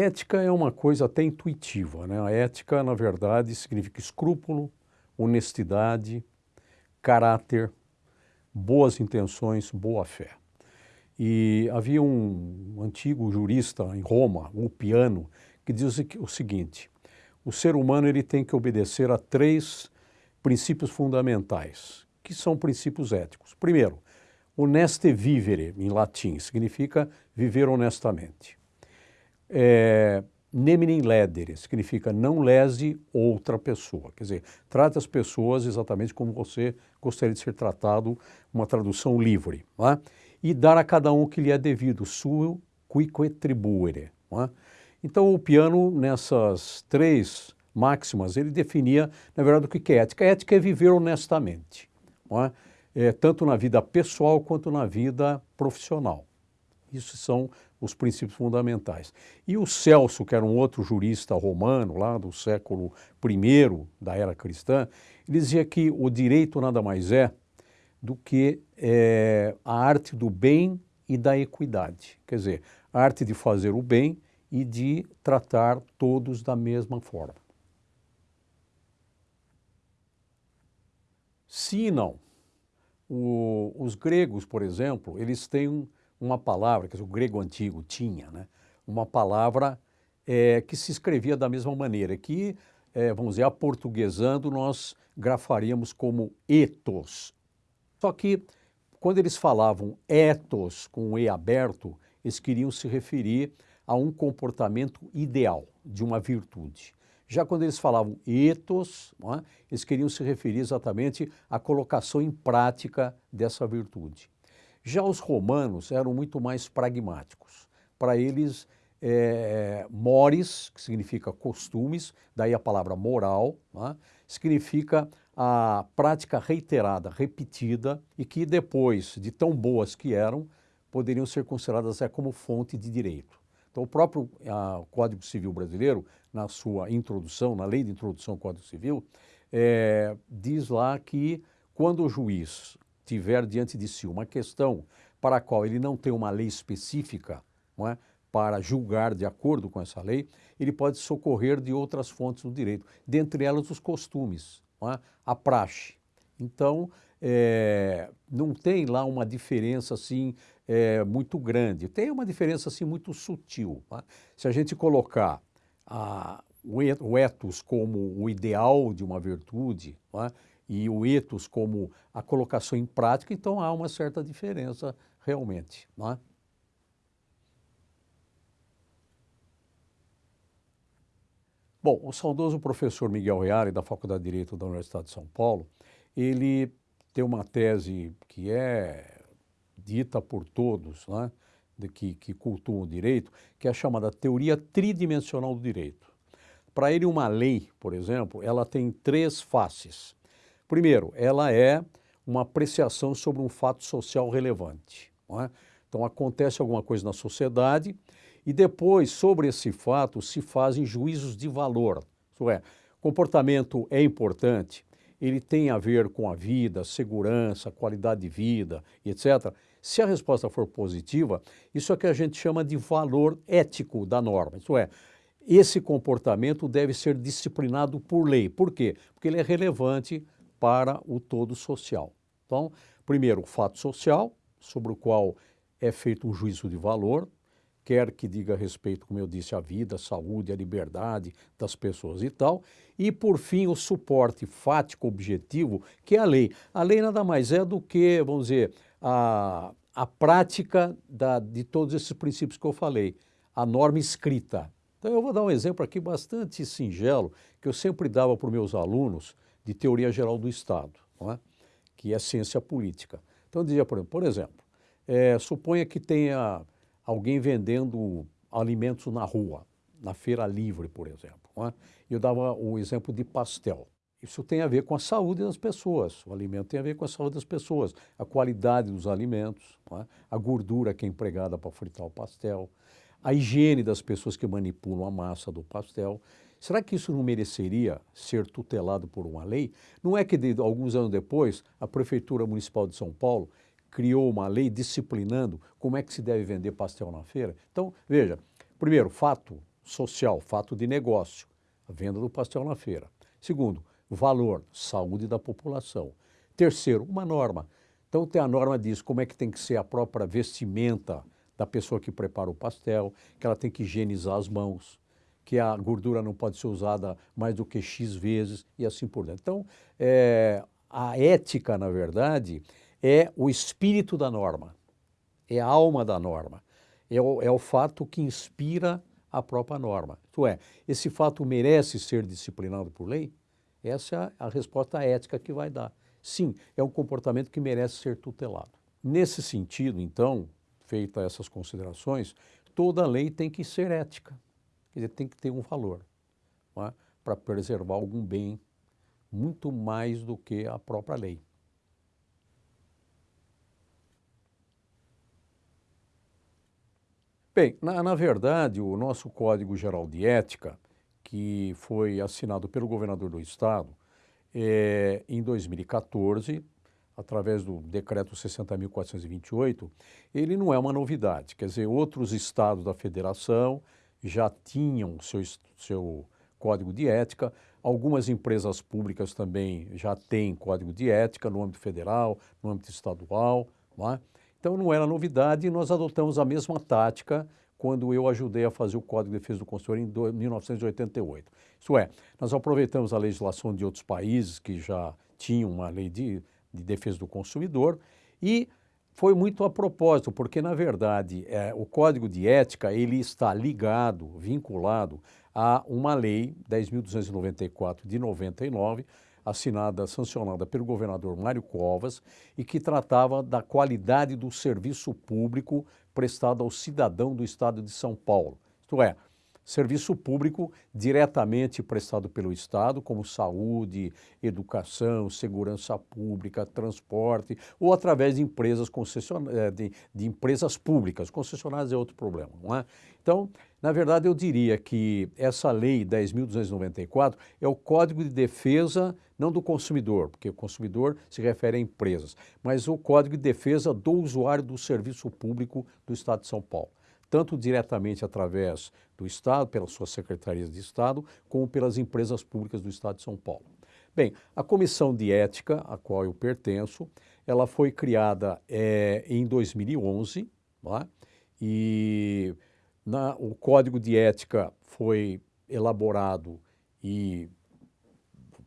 Ética é uma coisa até intuitiva. Né? A ética, na verdade, significa escrúpulo, honestidade, caráter, boas intenções, boa fé. E havia um antigo jurista em Roma, o Piano, que diz o seguinte, o ser humano ele tem que obedecer a três princípios fundamentais, que são princípios éticos. Primeiro, honeste vivere, em latim, significa viver honestamente. É, neminem ledere, significa não lese outra pessoa. Quer dizer, trate as pessoas exatamente como você gostaria de ser tratado, uma tradução livre. É? E dar a cada um o que lhe é devido, suo quique tribuere. É? Então o piano, nessas três máximas, ele definia, na verdade, o que é ética. A ética é viver honestamente, é? É, tanto na vida pessoal quanto na vida profissional. Isso são os princípios fundamentais. E o Celso, que era um outro jurista romano, lá do século I da era cristã, ele dizia que o direito nada mais é do que é, a arte do bem e da equidade. Quer dizer, a arte de fazer o bem e de tratar todos da mesma forma. Se não, o, os gregos, por exemplo, eles têm uma palavra, que o grego antigo tinha, né? uma palavra é, que se escrevia da mesma maneira, que, é, vamos dizer, aportuguesando, nós grafaríamos como ethos. Só que, quando eles falavam ethos com E aberto, eles queriam se referir a um comportamento ideal, de uma virtude. Já quando eles falavam ethos, é? eles queriam se referir exatamente à colocação em prática dessa virtude. Já os romanos eram muito mais pragmáticos. Para eles, é, mores, que significa costumes, daí a palavra moral, né, significa a prática reiterada, repetida, e que depois, de tão boas que eram, poderiam ser consideradas é, como fonte de direito. Então, o próprio a, Código Civil Brasileiro, na sua introdução, na lei de introdução ao Código Civil, é, diz lá que quando o juiz tiver diante de si uma questão para a qual ele não tem uma lei específica não é, para julgar de acordo com essa lei, ele pode socorrer de outras fontes do direito, dentre elas os costumes, é, a praxe. Então, é, não tem lá uma diferença assim é, muito grande, tem uma diferença assim muito sutil. É? Se a gente colocar a, o ethos como o ideal de uma virtude, é? E o ethos como a colocação em prática, então há uma certa diferença realmente. Não é? Bom, o saudoso professor Miguel Reale, da Faculdade de Direito da Universidade de São Paulo, ele tem uma tese que é dita por todos, né, de que, que cultuam o direito, que é a chamada teoria tridimensional do direito. Para ele, uma lei, por exemplo, ela tem três faces. Primeiro, ela é uma apreciação sobre um fato social relevante. É? Então, acontece alguma coisa na sociedade e depois, sobre esse fato, se fazem juízos de valor. Isso é, comportamento é importante, ele tem a ver com a vida, segurança, qualidade de vida, etc. Se a resposta for positiva, isso é que a gente chama de valor ético da norma. Isso é, esse comportamento deve ser disciplinado por lei. Por quê? Porque ele é relevante para o todo social. Então, primeiro, o fato social, sobre o qual é feito um juízo de valor, quer que diga respeito, como eu disse, à vida, à saúde, à liberdade das pessoas e tal. E, por fim, o suporte fático objetivo, que é a lei. A lei nada mais é do que, vamos dizer, a, a prática da, de todos esses princípios que eu falei, a norma escrita. Então, eu vou dar um exemplo aqui bastante singelo, que eu sempre dava para os meus alunos, de teoria geral do Estado, é? que é ciência política. Então, dizia, por exemplo, por exemplo é, suponha que tenha alguém vendendo alimentos na rua, na feira livre, por exemplo. É? Eu dava o exemplo de pastel. Isso tem a ver com a saúde das pessoas. O alimento tem a ver com a saúde das pessoas, a qualidade dos alimentos, é? a gordura que é empregada para fritar o pastel, a higiene das pessoas que manipulam a massa do pastel. Será que isso não mereceria ser tutelado por uma lei? Não é que de, alguns anos depois a Prefeitura Municipal de São Paulo criou uma lei disciplinando como é que se deve vender pastel na feira? Então, veja, Primeiro, fato social, fato de negócio, a venda do pastel na feira. Segundo, valor, saúde da população. Terceiro, uma norma. Então tem a norma diz como é que tem que ser a própria vestimenta da pessoa que prepara o pastel, que ela tem que higienizar as mãos, que a gordura não pode ser usada mais do que X vezes e assim por diante. Então, é, a ética, na verdade, é o espírito da norma, é a alma da norma, é o, é o fato que inspira a própria norma. Isto é, esse fato merece ser disciplinado por lei? Essa é a resposta ética que vai dar. Sim, é um comportamento que merece ser tutelado. Nesse sentido, então, feita essas considerações, toda lei tem que ser ética, quer dizer, tem que ter um valor é? para preservar algum bem muito mais do que a própria lei. Bem, na, na, verdade, o nosso Código Geral de Ética, que foi assinado pelo governador do Estado é, em 2014, através do decreto 60.428, ele não é uma novidade. Quer dizer, outros estados da federação já tinham seu, seu código de ética, algumas empresas públicas também já têm código de ética no âmbito federal, no âmbito estadual. Não é? Então não era novidade e nós adotamos a mesma tática quando eu ajudei a fazer o Código de Defesa do Consumidor em 1988. Isso é, nós aproveitamos a legislação de outros países que já tinham uma lei de, de defesa do consumidor e foi muito a propósito, porque na verdade é, o Código de Ética ele está ligado, vinculado a uma lei 10.294 de 99, assinada, sancionada pelo governador Mário Covas e que tratava da qualidade do serviço público prestado ao cidadão do estado de São Paulo. Isto é, serviço público diretamente prestado pelo Estado, como saúde, educação, segurança pública, transporte, ou através de empresas concessionárias, eh, de, de, empresas públicas. Concessionárias é outro problema, não é? Então, na verdade, eu diria que essa lei 10.294 é o Código de Defesa, não do consumidor, porque o consumidor se refere a empresas, mas o Código de Defesa do usuário do serviço público do Estado de São Paulo tanto diretamente através do Estado, pelas suas secretarias de Estado, como pelas empresas públicas do Estado de São Paulo. Bem, a Comissão de Ética, a qual eu pertenço, ela foi criada é, em 2011, é? e na, o Código de Ética foi elaborado e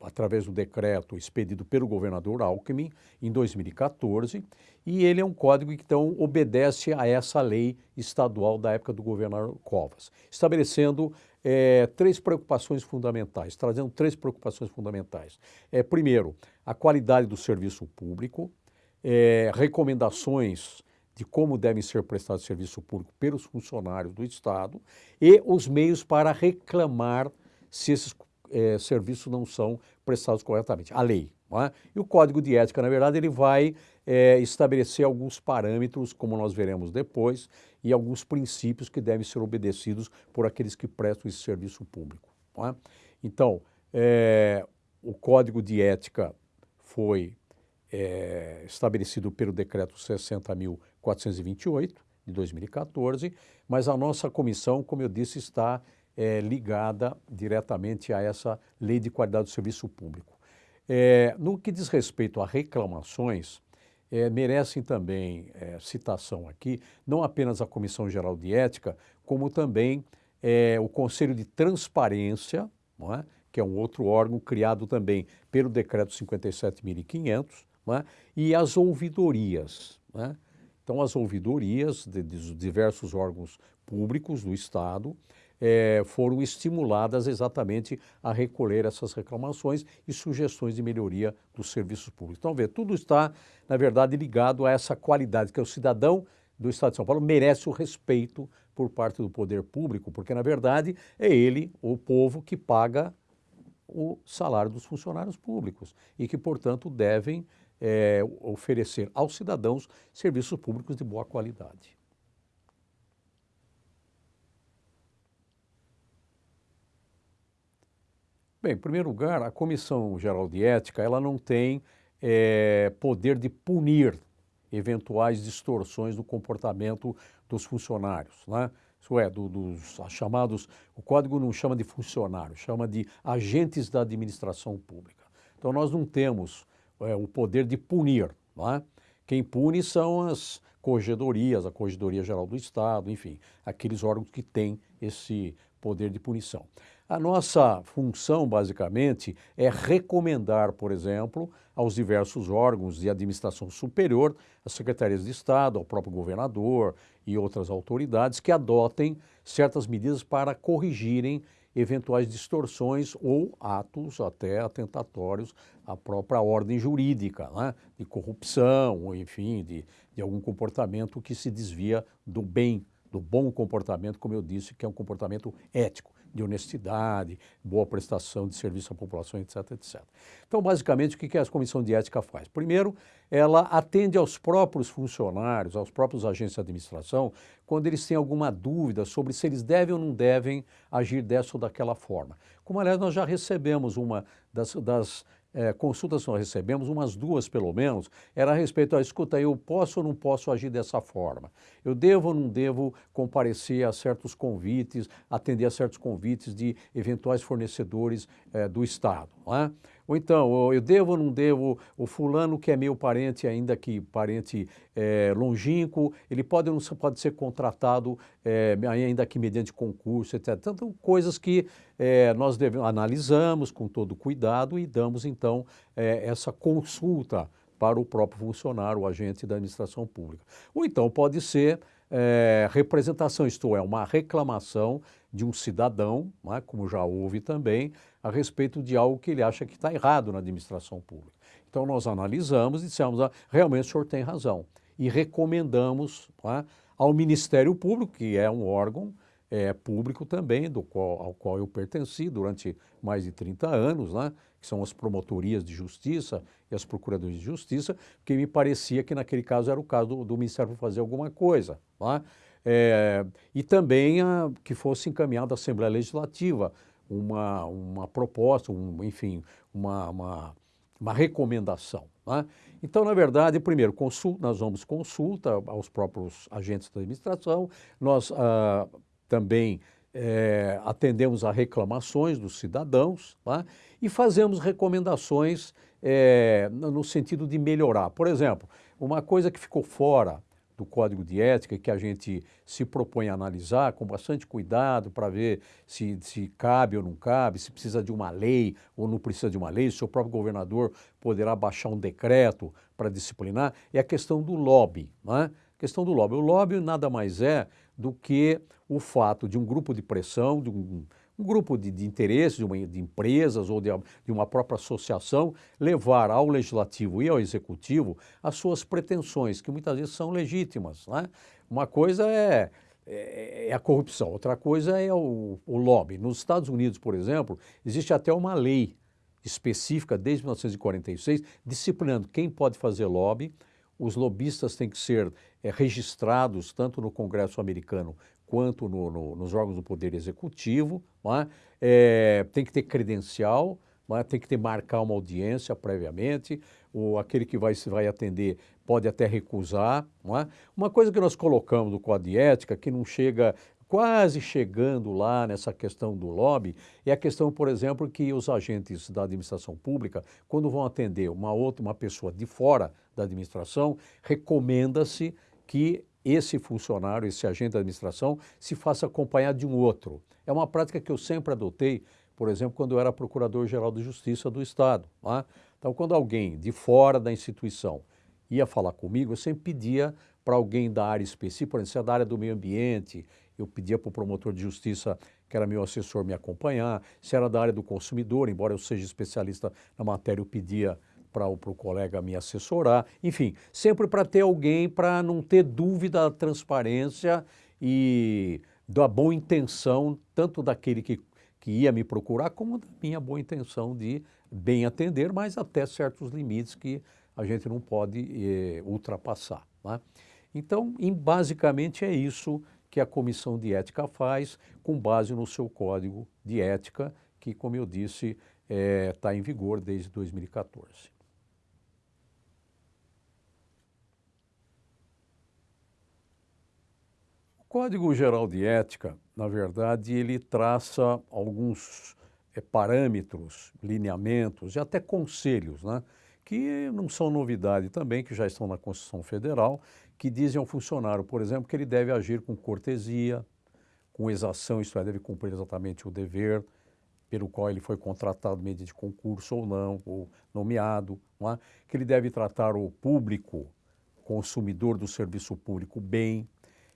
através do decreto expedido pelo governador Alckmin em 2014, e ele é um código que então obedece a essa lei estadual da época do governador Covas, estabelecendo é, três preocupações fundamentais, trazendo três preocupações fundamentais. É, primeiro, a qualidade do serviço público, é, recomendações de como devem ser prestados serviço público pelos funcionários do Estado e os meios para reclamar se esses é, serviços não são prestados corretamente. A lei. É? E o Código de Ética, na verdade, ele vai é, estabelecer alguns parâmetros, como nós veremos depois, e alguns princípios que devem ser obedecidos por aqueles que prestam esse serviço público. É? Então, é, o Código de Ética foi estabelecido pelo Decreto 60.428, de 2014, mas a nossa comissão, como eu disse, está é, ligada diretamente a essa lei de qualidade do serviço público. É, no que diz respeito a reclamações, é, merecem também é, citação aqui, não apenas a Comissão Geral de Ética, como também é, o Conselho de Transparência, é? que é um outro órgão criado também pelo Decreto 57.500, é? e as ouvidorias. Então, as ouvidorias de, de diversos órgãos públicos do Estado, é, foram estimuladas exatamente a recolher essas reclamações e sugestões de melhoria dos serviços públicos. Então, vê, tudo está, na verdade, ligado a essa qualidade, que é o cidadão do Estado de São Paulo merece o respeito por parte do poder público, porque, na verdade, é ele, o povo, que paga o salário dos funcionários públicos e que, portanto, devem é, oferecer aos cidadãos serviços públicos de boa qualidade. Bem, em primeiro lugar, a Comissão Geral de Ética ela não tem é, poder de punir eventuais distorções do comportamento dos funcionários. Né? isso é, do, dos chamados, o código não chama de funcionário, chama de agentes da administração pública. Então nós não temos é, o poder de punir, não é? Quem pune são as corregedorias, a Corregedoria Geral do Estado, enfim, aqueles órgãos que têm esse poder de punição. A nossa função, basicamente, é recomendar, por exemplo, aos diversos órgãos de administração superior, às secretarias de Estado, ao próprio governador e outras autoridades, que adotem certas medidas para corrigirem eventuais distorções ou atos até atentatórios à própria ordem jurídica, né? de corrupção, ou enfim, de, de algum comportamento que se desvia do bem, do bom comportamento, como eu disse, que é um comportamento ético de honestidade, boa prestação de serviço à população, etc, etc. Então, basicamente, o que a Comissão de Ética faz? Primeiro, ela atende aos próprios funcionários, aos próprios agentes de administração, quando eles têm alguma dúvida sobre se eles devem ou não devem agir dessa ou daquela forma. Como, aliás, nós já recebemos uma das, das é, consultas nós recebemos, umas duas pelo menos, era a respeito, a escuta, eu posso ou não posso agir dessa forma? Eu devo ou não devo comparecer a certos convites, atender a certos convites de eventuais fornecedores é, do Estado? Não é? Ou então, eu devo ou não devo, o fulano que é meu parente, ainda que parente é, longínquo, ele pode ou não pode ser contratado, é, ainda que mediante concurso, etc. Então, coisas que é, nós devemos, analisamos com todo cuidado e damos, então, essa consulta para o próprio funcionário, o agente da administração pública. Ou então pode ser é, representação, isto é, uma reclamação de um cidadão, é, como já houve também, a respeito de algo que ele acha que está errado na administração pública. Então nós analisamos e dissemos, ah, realmente o senhor tem razão. E recomendamos é, ao Ministério Público, que é um órgão é, público também, do qual, ao qual eu pertenci durante mais de 30 anos, né, que são as promotorias de justiça e as procuradorias de justiça, porque me parecia que naquele caso era o caso do, do Ministério fazer alguma coisa. Né? É, e também a, que fosse encaminhada à Assembleia Legislativa uma, uma proposta, um, enfim, uma, uma, uma recomendação. Né? Então, na verdade, primeiro, consulta, nós vamos consulta aos próprios agentes da administração, nós ah, também é, atendemos a reclamações dos cidadãos tá? e fazemos recomendações é, no sentido de melhorar. Por exemplo, uma coisa que ficou fora do Código de Ética que a gente se propõe a analisar com bastante cuidado para ver se, se cabe ou não cabe, se precisa de uma lei ou não precisa de uma lei, se o próprio governador poderá baixar um decreto para disciplinar, é a questão do lobby. É? A questão do lobby. O lobby nada mais é do que o fato de um grupo de pressão, de um, um grupo de, de interesses, de, uma, de empresas ou de, de, uma própria associação, levar ao legislativo e ao executivo as suas pretensões, que muitas vezes são legítimas. Né? Uma coisa é, é, é, a corrupção, outra coisa é o, o lobby. Nos Estados Unidos, por exemplo, existe até uma lei específica, desde 1946, disciplinando quem pode fazer lobby, os lobistas têm que ser é, registrados tanto no Congresso americano quanto no, no, nos órgãos do Poder Executivo, é? É, tem que ter credencial, é? tem que ter marcar uma audiência previamente, ou aquele que vai, vai atender pode até recusar. É? Uma coisa que nós colocamos no Código de Ética, que não chega, quase chegando lá nessa questão do lobby, é a questão, por exemplo, que os agentes da administração pública, quando vão atender uma outra, uma pessoa de fora da administração, recomenda-se que esse funcionário, esse agente da administração, se faça acompanhar de um outro. É uma prática que eu sempre adotei, por exemplo, quando eu era Procurador-Geral de Justiça do Estado. É? Então, quando alguém de fora da instituição ia falar comigo, eu sempre pedia para alguém da área específica, por exemplo, se é da área do meio ambiente, eu pedia para o promotor de justiça, que era meu assessor, me acompanhar. Se era da área do consumidor, embora eu seja especialista na matéria, eu pedia para o colega me assessorar, enfim, sempre para ter alguém para não ter dúvida da transparência e da boa intenção, tanto daquele que, que ia me procurar, como da minha boa intenção de bem atender, mas até certos limites que a gente não pode eh, ultrapassar. Né? Então, em, basicamente é isso que a Comissão de Ética faz, com base no seu Código de Ética, que, como eu disse, está eh, em vigor desde 2014. Código Geral de Ética, na verdade, ele traça alguns é, parâmetros, lineamentos e até conselhos, né? que não são novidade também, que já estão na Constituição Federal, que dizem ao funcionário, por exemplo, que ele deve agir com cortesia, com exação, isto é, deve cumprir exatamente o dever pelo qual ele foi contratado mediante concurso ou não, ou nomeado, não é? que ele deve tratar o público, consumidor do serviço público bem,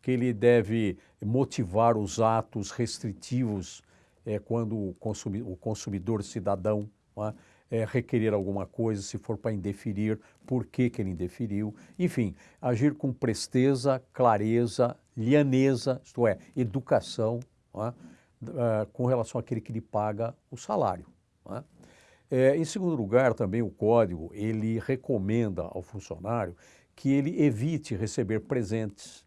que ele deve motivar os atos restritivos é, quando o, o consumidor cidadão é, é, requerer alguma coisa, se for para indeferir, por que, que ele indeferiu. Enfim, agir com presteza, clareza, lianeza, isto é, educação, é, com relação àquele que lhe paga o salário. É, em segundo lugar, também o código, ele recomenda ao funcionário que ele evite receber presentes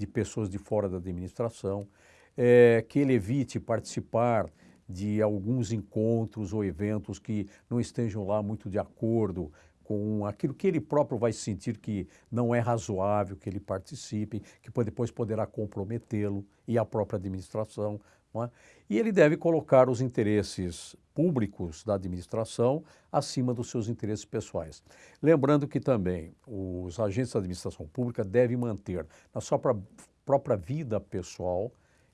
de pessoas de fora da administração, é, que ele evite participar de alguns encontros ou eventos que não estejam lá muito de acordo com aquilo que ele próprio vai sentir que não é razoável que ele participe, que depois poderá comprometê-lo e a própria administração. É? E ele deve colocar os interesses públicos da administração acima dos seus interesses pessoais. Lembrando que também os agentes da administração pública devem manter na sua própria vida pessoal,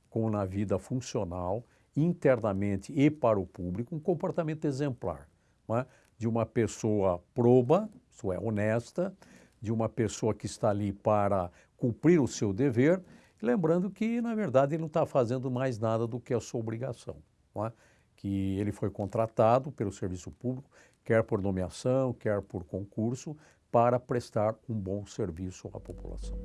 como na vida funcional, internamente e para o público, um comportamento exemplar é? de uma pessoa proba, isso é, honesta, de uma pessoa que está ali para cumprir o seu dever, lembrando que, na verdade, ele não está fazendo mais nada do que a sua obrigação. É? Que ele foi contratado pelo serviço público, quer por nomeação, quer por concurso, para prestar um bom serviço à população.